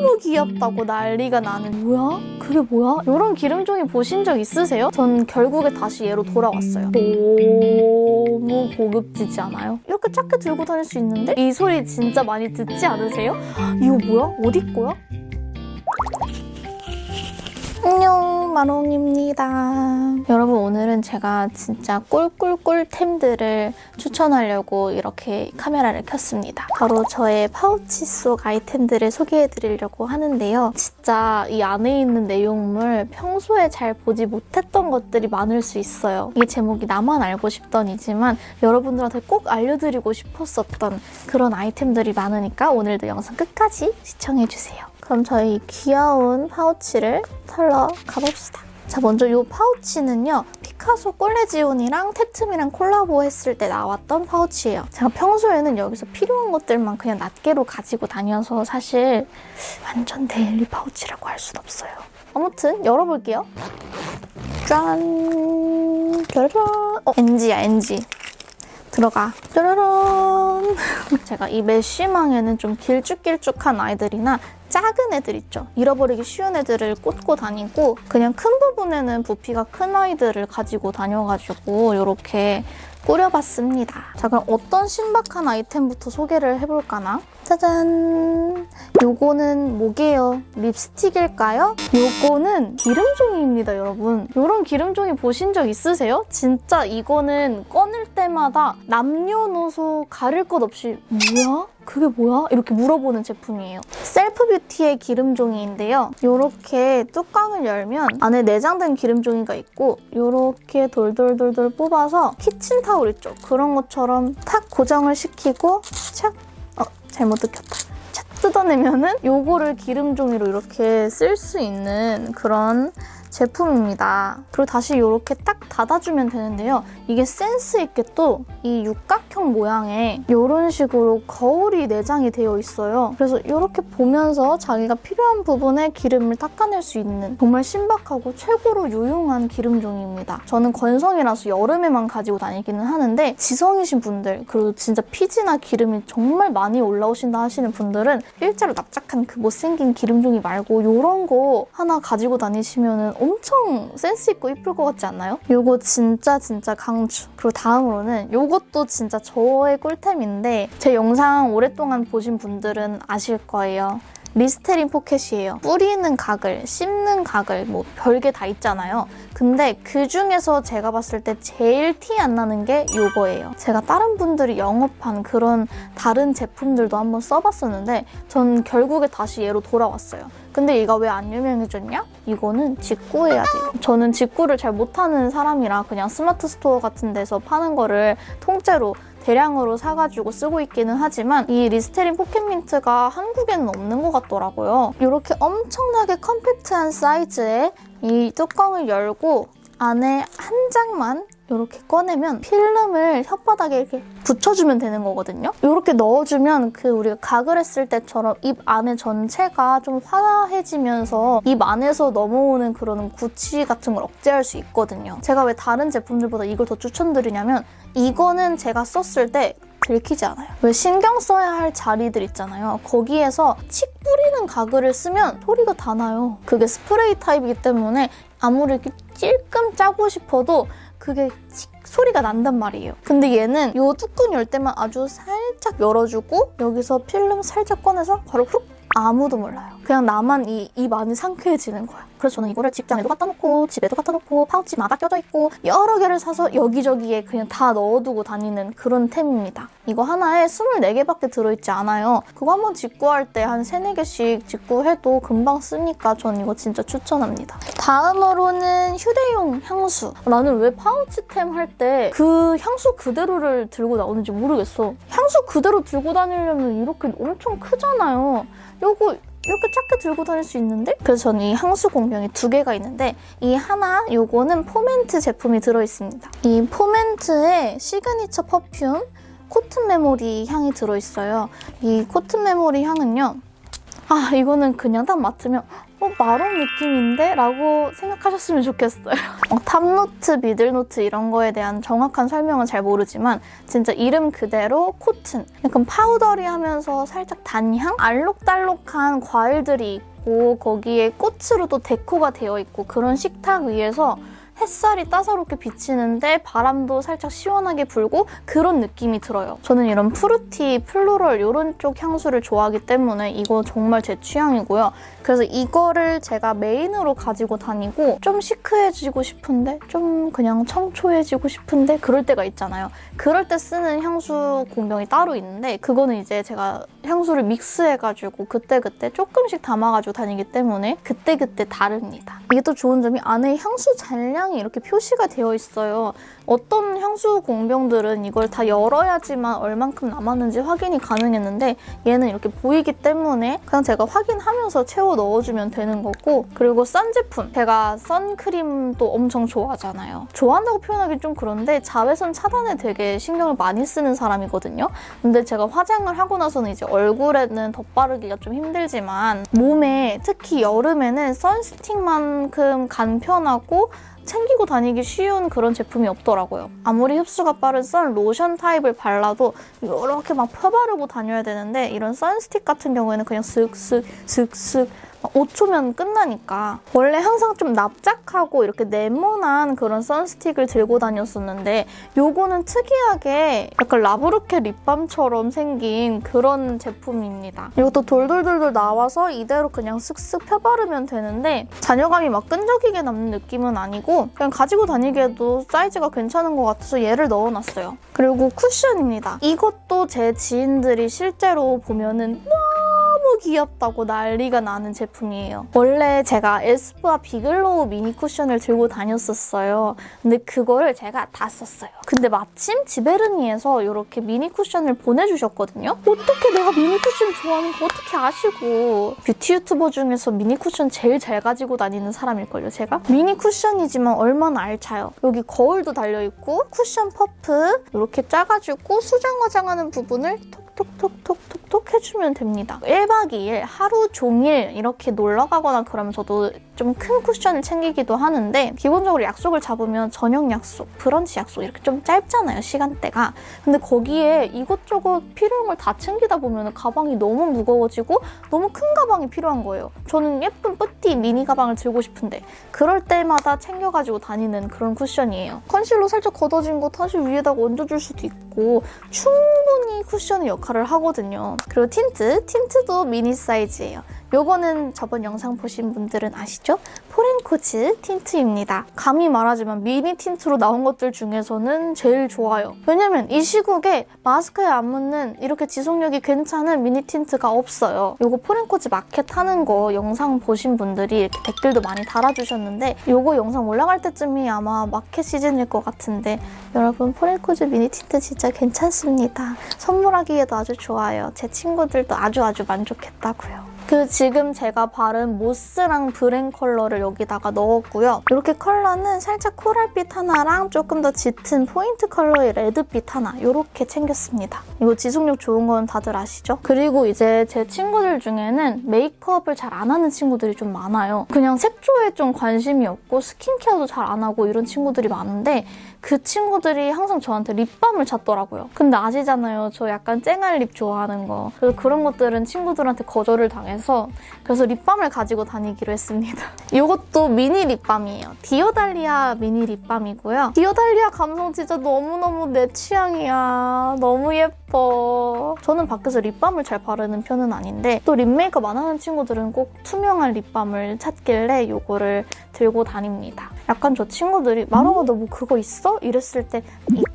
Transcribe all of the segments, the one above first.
너무 귀엽다고 난리가 나는 뭐야? 그게 뭐야? 이런 기름종이 보신 적 있으세요? 전 결국에 다시 얘로 돌아왔어요. 너무 고급지지 않아요? 이렇게 작게 들고 다닐 수 있는데? 이 소리 진짜 많이 듣지 않으세요? 이거 뭐야? 어디 거야? 마롱입니다. 여러분 오늘은 제가 진짜 꿀꿀꿀템들을 추천하려고 이렇게 카메라를 켰습니다. 바로 저의 파우치 속 아이템들을 소개해드리려고 하는데요. 진짜 이 안에 있는 내용물 평소에 잘 보지 못했던 것들이 많을 수 있어요. 이 제목이 나만 알고 싶던이지만 여러분들한테 꼭 알려드리고 싶었었던 그런 아이템들이 많으니까 오늘도 영상 끝까지 시청해주세요. 그럼 저희 귀여운 파우치를 털러 가봅시다. 자, 먼저 이 파우치는요. 피카소 꼴레지오니랑 테트미랑 콜라보 했을 때 나왔던 파우치예요. 제가 평소에는 여기서 필요한 것들만 그냥 낱개로 가지고 다녀서 사실 완전 daily 파우치라고 할 순 없어요. 아무튼 열어볼게요. 짠! 짜라란! 어, NG야, NG. 들어가. 짜라란! 제가 이 메쉬망에는 좀 길쭉길쭉한 아이들이나 작은 애들 있죠. 잃어버리기 쉬운 애들을 꽂고 다니고 그냥 큰 부분에는 부피가 큰 아이들을 가지고 다녀가지고 이렇게 꾸려봤습니다. 자 그럼 어떤 신박한 아이템부터 소개를 해볼까나? 짜잔! 요거는 뭐게요? 립스틱일까요? 요거는 기름종이입니다, 여러분. 이런 기름종이 보신 적 있으세요? 진짜 이거는 꺼낼 때마다 남녀노소 가릴 것 없이 뭐야? 그게 뭐야? 이렇게 물어보는 제품이에요. 셀프 뷰티의 기름종이인데요. 이렇게 뚜껑을 열면 안에 내장된 기름종이가 있고 이렇게 돌돌돌돌 뽑아서 키친타 올 있죠? 그런 것처럼 탁 고정을 시키고 착! 어, 잘못 느꼈다. 착 뜯어내면은 요거를 기름 종이로 이렇게 쓸 수 있는 그런 제품입니다. 그리고 다시 이렇게 딱 닫아주면 되는데요. 이게 센스 있게 또 이 육각형 모양의 이런 식으로 거울이 내장이 되어 있어요. 그래서 이렇게 보면서 자기가 필요한 부분에 기름을 닦아낼 수 있는 정말 신박하고 최고로 유용한 기름종입니다. 저는 건성이라서 여름에만 가지고 다니기는 하는데 지성이신 분들 그리고 진짜 피지나 기름이 정말 많이 올라오신다 하시는 분들은 일자로 납작한 그 못생긴 기름종이 말고 이런 거 하나 가지고 다니시면 엄청 센스 있고 이쁠 것 같지 않나요? 이거 진짜 진짜 강추. 그리고 다음으로는 이것도 진짜 저의 꿀템인데 제 영상 오랫동안 보신 분들은 아실 거예요. 리스테린 포켓이에요. 뿌리는 가글, 씹는 가글 뭐 별게 다 있잖아요. 근데 그중에서 제가 봤을 때 제일 티 안 나는 게 이거예요. 제가 다른 분들이 영업한 그런 다른 제품들도 한번 써봤었는데 전 결국에 다시 얘로 돌아왔어요. 근데 얘가 왜 안 유명해졌냐? 이거는 직구해야 돼요. 저는 직구를 잘 못하는 사람이라 그냥 스마트 스토어 같은 데서 파는 거를 통째로 대량으로 사가지고 쓰고 있기는 하지만 이 리스테린 포켓민트가 한국에는 없는 것 같더라고요. 이렇게 엄청나게 컴팩트한 사이즈에 이 뚜껑을 열고 안에 한 장만 이렇게 꺼내면 필름을 혓바닥에 이렇게 붙여주면 되는 거거든요. 이렇게 넣어주면 그 우리가 가글 했을 때처럼 입 안에 전체가 좀 화해지면서 입 안에서 넘어오는 그런 구취 같은 걸 억제할 수 있거든요. 제가 왜 다른 제품들보다 이걸 더 추천드리냐면 이거는 제가 썼을 때 들키지 않아요. 왜 신경 써야 할 자리들 있잖아요. 거기에서 칙 뿌리는 가글을 쓰면 소리가 다 나요. 그게 스프레이 타입이기 때문에 아무리 이렇게 찔끔 짜고 싶어도 그게 칙 소리가 난단 말이에요. 근데 얘는 이 뚜껑 열 때만 아주 살짝 열어주고 여기서 필름 살짝 꺼내서 바로 훅 아무도 몰라요. 그냥 나만 이 입 안이 상쾌해지는 거야. 그래서 저는 이거를 직장에도 갖다 놓고 집에도 갖다 놓고 파우치마다 껴져 있고 여러 개를 사서 여기저기에 그냥 다 넣어두고 다니는 그런 템입니다. 이거 하나에 24개밖에 들어있지 않아요. 그거 한번 직구할 때 한 3, 4개씩 직구해도 금방 쓰니까 전 이거 진짜 추천합니다. 다음으로는 휴대용 향수. 나는 왜 파우치템 할 때 그 향수 그대로를 들고 나오는지 모르겠어. 향수 그대로 들고 다니려면 이렇게 엄청 크잖아요. 요거 이렇게 작게 들고 다닐 수 있는데? 그래서 저는 이 향수 공병이 두 개가 있는데 이 하나, 요거는 포멘트 제품이 들어있습니다. 이 포멘트의 signature perfume cotton memory 향이 들어있어요. 이 cotton memory 향은요. 아 이거는 그냥 딱 맡으면 어 마론 느낌인데? 라고 생각하셨으면 좋겠어요. 어, top note, middle note 이런 거에 대한 정확한 설명은 잘 모르지만 진짜 이름 그대로 cotton 약간 powdery하면서 살짝 단향? 알록달록한 과일들이 있고 거기에 꽃으로 도 데코가 되어 있고 그런 식탁 위에서 햇살이 따사롭게 비치는데 바람도 살짝 시원하게 불고 그런 느낌이 들어요. 저는 이런 fruity, floral 이런 쪽 향수를 좋아하기 때문에 이거 정말 제 취향이고요. 그래서 이거를 제가 메인으로 가지고 다니고 좀 시크해지고 싶은데 좀 그냥 청초해지고 싶은데 그럴 때가 있잖아요. 그럴 때 쓰는 향수 공병이 따로 있는데 그거는 이제 제가 향수를 믹스해가지고 그때그때 조금씩 담아가지고 다니기 때문에 그때그때 다릅니다. 이게 또 좋은 점이 안에 향수 잔량 이 이렇게 표시가 되어 있어요. 어떤 향수 공병들은 이걸 다 열어야지만 얼만큼 남았는지 확인이 가능했는데 얘는 이렇게 보이기 때문에 그냥 제가 확인하면서 채워 넣어주면 되는 거고 그리고 선 제품 제가 선크림도 엄청 좋아하잖아요. 좋아한다고 표현하기 좀 그런데 자외선 차단에 되게 신경을 많이 쓰는 사람이거든요. 근데 제가 화장을 하고 나서는 이제 얼굴에는 덧바르기가 좀 힘들지만 몸에 특히 여름에는 선스틱만큼 간편하고 챙기고 다니기 쉬운 그런 제품이 없더라고요. 아무리 흡수가 빠른 선 로션 타입을 발라도 이렇게 막 펴바르고 다녀야 되는데 이런 선스틱 같은 경우에는 그냥 슥슥 슥슥 5초면 끝나니까 원래 항상 좀 납작하고 이렇게 네모난 그런 선스틱을 들고 다녔었는데 요거는 특이하게 약간 라브르케 립밤처럼 생긴 그런 제품입니다. 이것도 돌돌돌돌 나와서 이대로 그냥 슥슥 펴바르면 되는데 잔여감이 막 끈적이게 남는 느낌은 아니고 그냥 가지고 다니기에도 사이즈가 괜찮은 것 같아서 얘를 넣어놨어요. 그리고 쿠션입니다. 이것도 제 지인들이 실제로 보면은 너무 귀엽다고 난리가 나는 제품이에요. 원래 제가 에스쁘아 비글로우 미니 쿠션을 들고 다녔었어요. 근데 그거를 제가 다 썼어요. 근데 마침 지베르니에서 이렇게 미니 쿠션을 보내주셨거든요. 어떻게 내가 미니 쿠션 좋아하는 거 어떻게 아시고 뷰티 유튜버 중에서 미니 쿠션 제일 잘 가지고 다니는 사람일걸요, 제가? 미니 쿠션이지만 얼마나 알차요. 여기 거울도 달려있고 쿠션 퍼프 이렇게 짜가지고 수정 화장하는 부분을 톡 톡톡톡톡 해주면 됩니다. 1박 2일 하루 종일 이렇게 놀러 가거나 그러면 저도 좀 큰 쿠션을 챙기기도 하는데 기본적으로 약속을 잡으면 저녁 약속, 브런치 약속 이렇게 좀 짧잖아요, 시간대가. 근데 거기에 이것저것 필요한 걸 다 챙기다 보면 가방이 너무 무거워지고 너무 큰 가방이 필요한 거예요. 저는 예쁜 뿌띠 미니 가방을 들고 싶은데 그럴 때마다 챙겨가지고 다니는 그런 쿠션이에요. 컨실러 살짝 걷어진 거 다시 위에다가 얹어줄 수도 있고 충분히 쿠션의 역할을 하거든요. 그리고 틴트, 틴트도 미니 사이즈예요. 요거는 저번 영상 보신 분들은 아시죠? 포렌코즈 틴트입니다. 감히 말하지만 미니 틴트로 나온 것들 중에서는 제일 좋아요. 왜냐면 이 시국에 마스크에 안 묻는 이렇게 지속력이 괜찮은 미니 틴트가 없어요. 요거 포렌코즈 마켓 하는 거 영상 보신 분들이 댓글도 많이 달아주셨는데 요거 영상 올라갈 때쯤이 아마 마켓 시즌일 것 같은데 여러분 포렌코즈 미니 틴트 진짜 괜찮습니다. 선물하기에도 아주 좋아요. 제 친구들도 아주 아주 만족했다고요. 그 지금 제가 바른 모스랑 브랜 컬러를 여기다가 넣었고요. 이렇게 컬러는 살짝 코랄빛 하나랑 조금 더 짙은 포인트 컬러의 레드빛 하나 이렇게 챙겼습니다. 이거 지속력 좋은 건 다들 아시죠? 그리고 이제 제 친구들 중에는 메이크업을 잘 안 하는 친구들이 좀 많아요. 그냥 색조에 좀 관심이 없고 스킨케어도 잘 안 하고 이런 친구들이 많은데 그 친구들이 항상 저한테 립밤을 찾더라고요. 근데 아시잖아요. 저 약간 쨍한 lip 좋아하는 거. 그래서 그런 것들은 친구들한테 거절을 당해서 그래서 립밤을 가지고 다니기로 했습니다. 이것도 미니 립밤이에요. 디어달리아 미니 립밤이고요. 디어달리아 감성 진짜 너무너무 내 취향이야. 너무 예뻐. 저는 밖에서 립밤을 잘 바르는 편은 아닌데 또 lip 메이크업 안 하는 친구들은 꼭 투명한 립밤을 찾길래 이거를 들고 다닙니다. 약간 저 친구들이 마롱아 너 뭐 그거 있어? 이랬을 때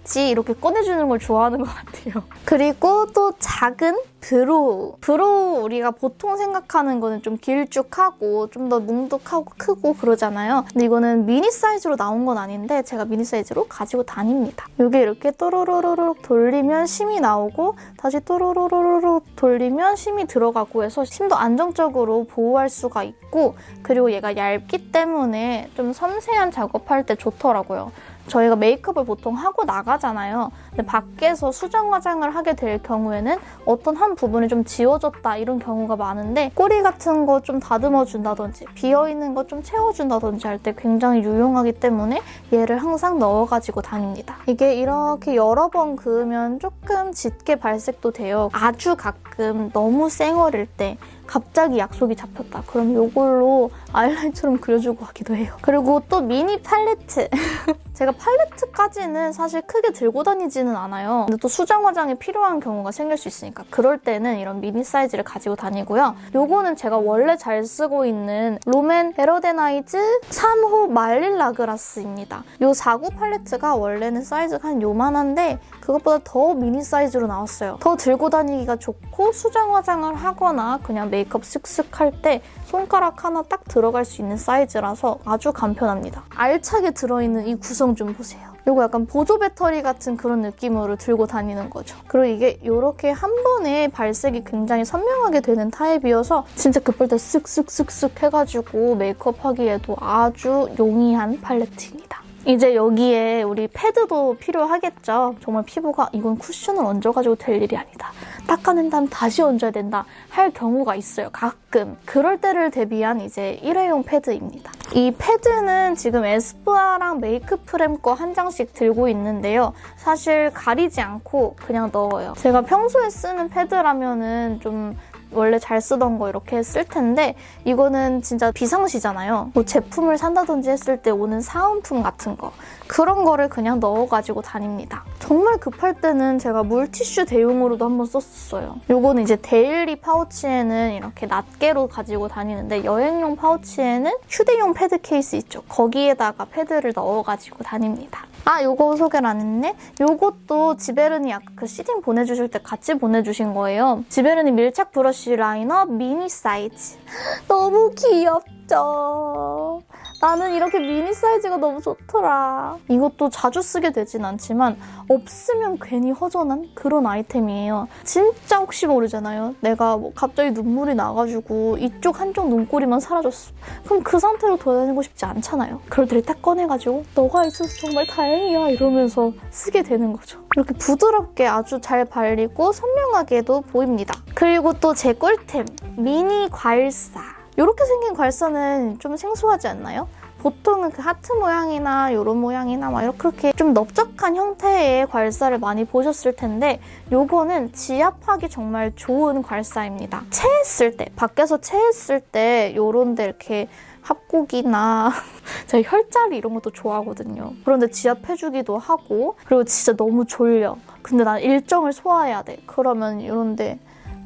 있지 이렇게 꺼내주는 걸 좋아하는 것 같아요. 그리고 또 작은 brow. Brow 우리가 보통 생각하는 거는 좀 길쭉하고 좀 더 뭉툭하고 크고 그러잖아요. 근데 이거는 미니 사이즈로 나온 건 아닌데 제가 미니 사이즈로 가지고 다닙니다. 이게 이렇게 또로로로로 돌리면 심이 나오고 다시 또로로로로 돌리면 심이 들어가고 해서 심도 안정적으로 보호할 수가 있고 그리고 얘가 얇기 때문에 좀 섬세한 작업할 때 좋더라고요. 저희가 메이크업을 보통 하고 나가잖아요. 근데 밖에서 수정 화장을 하게 될 경우에는 어떤 한 부분이 좀 지워졌다 이런 경우가 많은데 꼬리 같은 거 좀 다듬어 준다든지 비어있는 거 좀 채워준다든지 할 때 굉장히 유용하기 때문에 얘를 항상 넣어가지고 다닙니다. 이게 이렇게 여러 번 그으면 조금 짙게 발색도 돼요. 아주 가끔 너무 쌩얼일 때 갑자기 약속이 잡혔다. 그럼 이걸로 아이라인처럼 그려주고 하기도 해요. 그리고 또 미니 팔레트. 제가 팔레트까지는 사실 크게 들고 다니지는 않아요. 근데 또 수정 화장이 필요한 경우가 생길 수 있으니까 그럴 때는 이런 미니 사이즈를 가지고 다니고요. 요거는 제가 원래 잘 쓰고 있는 롬앤 베러댄아이즈 3호 말린 라그라스입니다. 요 4구 팔레트가 원래는 사이즈가 한 요만한데 그것보다 더 미니 사이즈로 나왔어요. 더 들고 다니기가 좋고 수정 화장을 하거나 그냥 메이크업 쓱쓱 할때 손가락 하나 딱 들어갈 수 있는 사이즈라서 아주 간편합니다. 알차게 들어있는 이 구성 좀 보세요. 이거 약간 보조 배터리 같은 그런 느낌으로 들고 다니는 거죠. 그리고 이게 이렇게 한 번에 발색이 굉장히 선명하게 되는 타입이어서 진짜 급할 때 쓱쓱쓱쓱 해가지고 메이크업 하기에도 아주 용이한 팔레트입니다. 이제 여기에 우리 패드도 필요하겠죠. 정말 피부가 이건 쿠션을 얹어가지고 될 일이 아니다. 닦아낸 다음 다시 얹어야 된다 할 경우가 있어요. 가끔. 그럴 때를 대비한 이제 일회용 패드입니다. 이 패드는 지금 에스쁘아랑 메이크프렘 거 한 장씩 들고 있는데요. 사실 가리지 않고 그냥 넣어요. 제가 평소에 쓰는 패드라면 은 좀 원래 잘 쓰던 거 이렇게 쓸 텐데 이거는 진짜 비상시잖아요. 뭐 제품을 산다든지 했을 때 오는 사은품 같은 거 그런 거를 그냥 넣어가지고 다닙니다. 정말 급할 때는 제가 물티슈 대용으로도 한번 썼었어요. 요거는 이제 daily 파우치에는 이렇게 낱개로 가지고 다니는데 여행용 파우치에는 휴대용 패드 케이스 있죠. 거기에다가 패드를 넣어가지고 다닙니다. 아, 요거 소개를 안 했네? 요것도 지베르니 아까 그 seeding 보내주실 때 같이 보내주신 거예요. 지베르니 밀착 브러쉬 라이너 미니 사이즈. 너무 귀엽죠? 나는 이렇게 미니 사이즈가 너무 좋더라. 이것도 자주 쓰게 되진 않지만 없으면 괜히 허전한 그런 아이템이에요. 진짜 혹시 모르잖아요. 내가 뭐 갑자기 눈물이 나가지고 이쪽 한쪽 눈꼬리만 사라졌어. 그럼 그 상태로 돌아다니고 싶지 않잖아요. 그럴 때를 딱 꺼내가지고 너가 있어서 정말 다행이야 이러면서 쓰게 되는 거죠. 이렇게 부드럽게 아주 잘 발리고 선명하게도 보입니다. 그리고 또 제 꿀템 미니 괄사. 이렇게 생긴 괄사는 좀 생소하지 않나요? 보통은 그 하트 모양이나 이런 모양이나 막 이렇게 좀 넓적한 형태의 괄사를 많이 보셨을 텐데 요거는 지압하기 정말 좋은 괄사입니다. 체했을 때, 밖에서 체했을 때 요런 데 이렇게 합곡이나 제가 혈자리 이런 것도 좋아하거든요. 그런데 지압해주기도 하고 그리고 진짜 너무 졸려. 근데 난 일정을 소화해야 돼. 그러면 이런데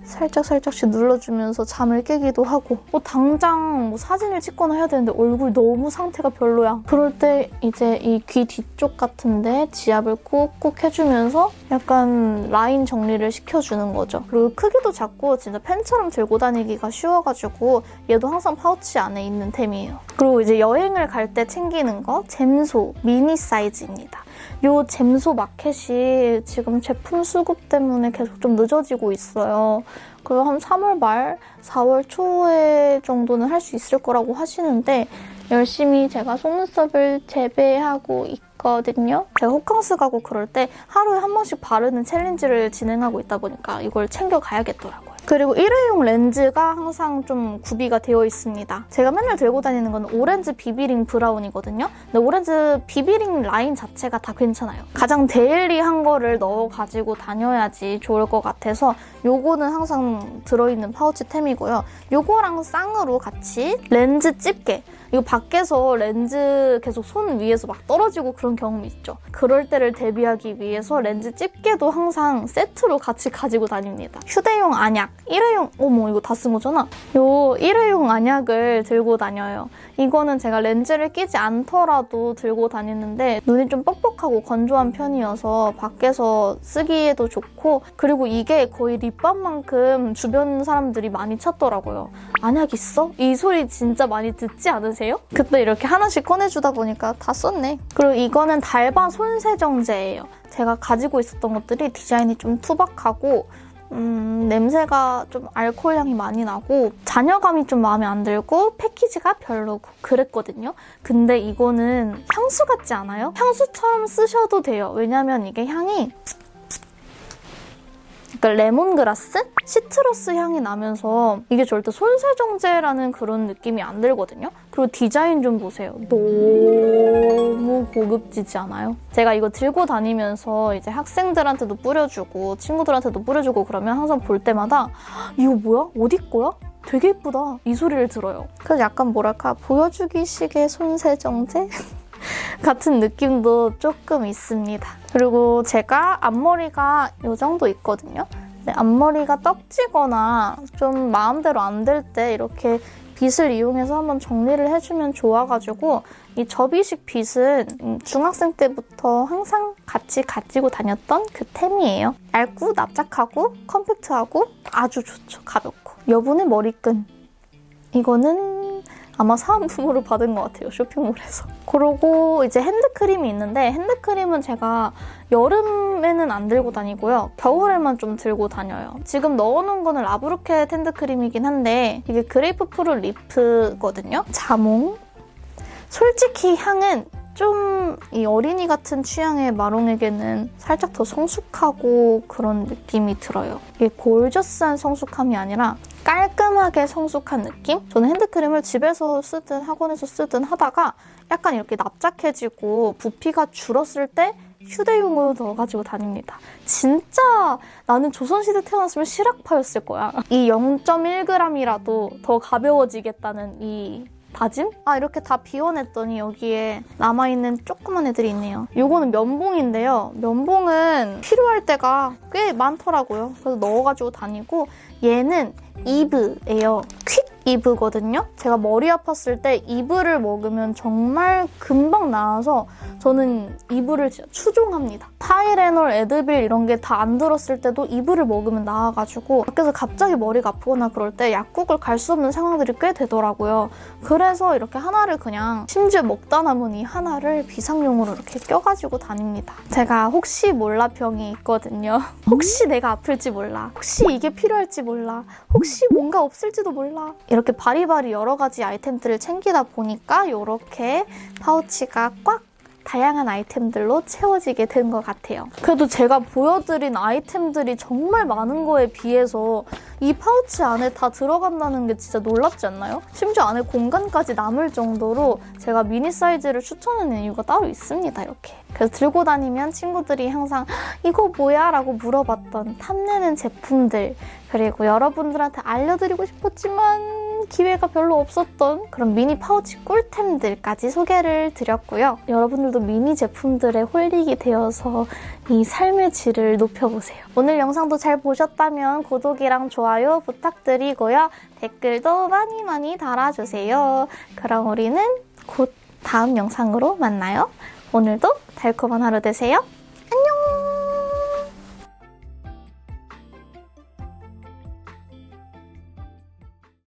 살짝 살짝씩 눌러주면서 잠을 깨기도 하고 뭐 당장 뭐 사진을 찍거나 해야 되는데 얼굴 너무 상태가 별로야. 그럴 때 이제 이 귀 뒤쪽 같은데 지압을 꾹꾹 해주면서 약간 라인 정리를 시켜주는 거죠. 그리고 크기도 작고 진짜 펜처럼 들고 다니기가 쉬워가지고 얘도 항상 파우치 안에 있는 템이에요. 그리고 이제 여행을 갈 때 챙기는 거 잼소 미니 사이즈입니다. 요 잼소 마켓이 지금 제품 수급 때문에 계속 좀 늦어지고 있어요. 그리고 한 3월 말, 4월 초에 정도는 할 수 있을 거라고 하시는데 열심히 제가 속눈썹을 재배하고 있거든요. 제가 호캉스 가고 그럴 때 하루에 한 번씩 바르는 챌린지를 진행하고 있다 보니까 이걸 챙겨가야겠더라고요. 그리고 일회용 렌즈가 항상 좀 구비가 되어 있습니다. 제가 맨날 들고 다니는 건 오렌즈 비비링 브라운이거든요. 근데 오렌즈 비비링 라인 자체가 다 괜찮아요. 가장 daily한 거를 넣어가지고 다녀야지 좋을 것 같아서 요거는 항상 들어있는 파우치템이고요. 요거랑 쌍으로 같이 렌즈 집게 이거 밖에서 렌즈 계속 손 위에서 막 떨어지고 그런 경험이 있죠. 그럴 때를 대비하기 위해서 렌즈 집게도 항상 세트로 같이 가지고 다닙니다. 휴대용 안약, 일회용, 어머 이거 다 쓴 거잖아. 요 일회용 안약을 들고 다녀요. 이거는 제가 렌즈를 끼지 않더라도 들고 다니는데 눈이 좀 뻑뻑하고 건조한 편이어서 밖에서 쓰기에도 좋고 그리고 이게 거의 립밤만큼 주변 사람들이 많이 찾더라고요. 안약 있어? 이 소리 진짜 많이 듣지 않으세요? 그때 이렇게 하나씩 꺼내주다 보니까 다 썼네. 그리고 이거는 달바 손세정제예요. 제가 가지고 있었던 것들이 디자인이 좀 투박하고 음, 냄새가 좀 알코올 향이 많이 나고 잔여감이 좀 마음에 안 들고 패키지가 별로고 그랬거든요. 근데 이거는 향수 같지 않아요? 향수처럼 쓰셔도 돼요. 왜냐면 이게 향이 그러니까 레몬그라스? 시트러스 향이 나면서 이게 절대 손세정제라는 그런 느낌이 안 들거든요. 그리고 디자인 좀 보세요. 너무 고급지지 않아요? 제가 이거 들고 다니면서 이제 학생들한테도 뿌려주고 친구들한테도 뿌려주고 그러면 항상 볼 때마다 이거 뭐야? 어디 거야? 되게 예쁘다. 이 소리를 들어요. 그래서 약간 뭐랄까 보여주기식의 손세정제? 같은 느낌도 조금 있습니다. 그리고 제가 앞머리가 이 정도 있거든요. 앞머리가 떡지거나 좀 마음대로 안 될 때 이렇게 빗을 이용해서 한번 정리를 해주면 좋아가지고 이 접이식 빗은 음, 중학생 때부터 항상 같이 가지고 다녔던 그 템이에요. 얇고 납작하고 컴팩트하고 아주 좋죠. 가볍고. 여분의 머리끈. 이거는 아마 사은품으로 받은 것 같아요. 쇼핑몰에서. 그리고 이제 핸드크림이 있는데 핸드크림은 제가 여름에는 안 들고 다니고요. 겨울에만 좀 들고 다녀요. 지금 넣어놓은 거는 라브로켓 핸드크림이긴 한데 이게 grapefruit leaf거든요. 자몽. 솔직히 향은 좀 이 어린이 같은 취향의 마롱에게는 살짝 더 성숙하고 그런 느낌이 들어요. 이게 gorgeous한 성숙함이 아니라 깔끔하게 성숙한 느낌? 저는 핸드크림을 집에서 쓰든 학원에서 쓰든 하다가 약간 이렇게 납작해지고 부피가 줄었을 때 휴대용으로 넣어가지고 다닙니다. 진짜 나는 조선시대 태어났으면 실학파였을 거야. 이 0.1g이라도 더 가벼워지겠다는 이 다짐? 아 이렇게 다 비워냈더니 여기에 남아있는 조그만 애들이 있네요. 이거는 면봉인데요. 면봉은 필요할 때가 꽤 많더라고요. 그래서 넣어가지고 다니고 얘는 이브예요. 퀵 이브거든요. 제가 머리 아팠을 때 이브를 먹으면 정말 금방 나아서 저는 이브를 진짜 추종합니다. 타이레놀, 에드빌 이런 게 다 안 들었을 때도 이브를 먹으면 나아가지고 밖에서 갑자기 머리가 아프거나 그럴 때 약국을 갈 수 없는 상황들이 꽤 되더라고요. 그래서 이렇게 하나를 그냥 심지어 먹다 남은 이 하나를 비상용으로 이렇게 껴가지고 다닙니다. 제가 혹시 몰라 병이 있거든요. 혹시 내가 아플지 몰라. 혹시 이게 필요할지 몰라. 혹시 뭔가 없을지도 몰라. 이 렇게 바리바리 여러 가지 아이템들을 챙기다 보니까 이렇게 파우치가 꽉 다양한 아이템들로 채워지게 된 것 같아요. 그래도 제가 보여드린 아이템들이 정말 많은 거에 비해서 이 파우치 안에 다 들어간다는 게 진짜 놀랍지 않나요? 심지어 안에 공간까지 남을 정도로 제가 미니 사이즈를 추천하는 이유가 따로 있습니다, 이렇게. 그래서 들고 다니면 친구들이 항상 이거 뭐야? 라고 물어봤던 탐내는 제품들 그리고 여러분들한테 알려드리고 싶었지만 기회가 별로 없었던 그런 미니 파우치 꿀템들까지 소개를 드렸고요. 여러분들도 미니 제품들에 홀리게 되어서 이 삶의 질을 높여보세요. 오늘 영상도 잘 보셨다면 구독이랑 좋아요 부탁드리고요. 댓글도 많이 많이 달아주세요. 그럼 우리는 곧 다음 영상으로 만나요. 오늘도 달콤한 하루 되세요.